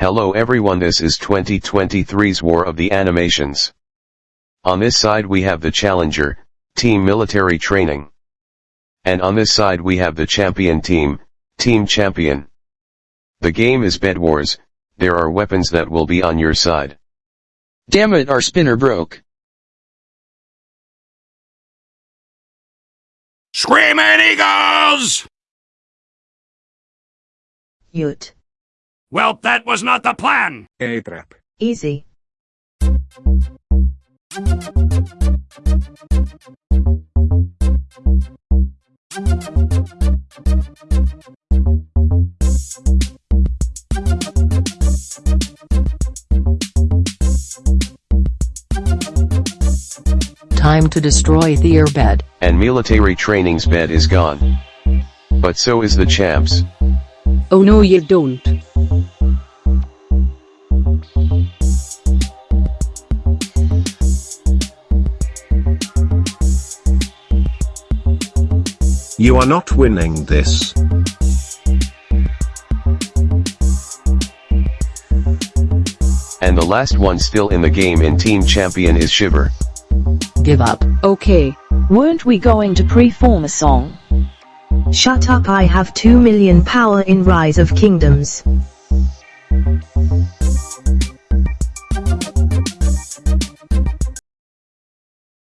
Hello everyone this is 2023's War of the Animations. On this side we have the Challenger, Team Military Training. And on this side we have the Champion Team, Team Champion. The game is Bed Wars, there are weapons that will be on your side. Damn it our spinner broke. Screaming Eagles! Ute. Well, that was not the plan! A-trap. Easy. Time to destroy their bed. And military training's bed is gone. But so is the champs. Oh no you don't. You are not winning this. And the last one still in the game in Team Champion is Shiver. Give up. Okay, weren't we going to pre-form a song? Shut up I have 2 million power in Rise of Kingdoms.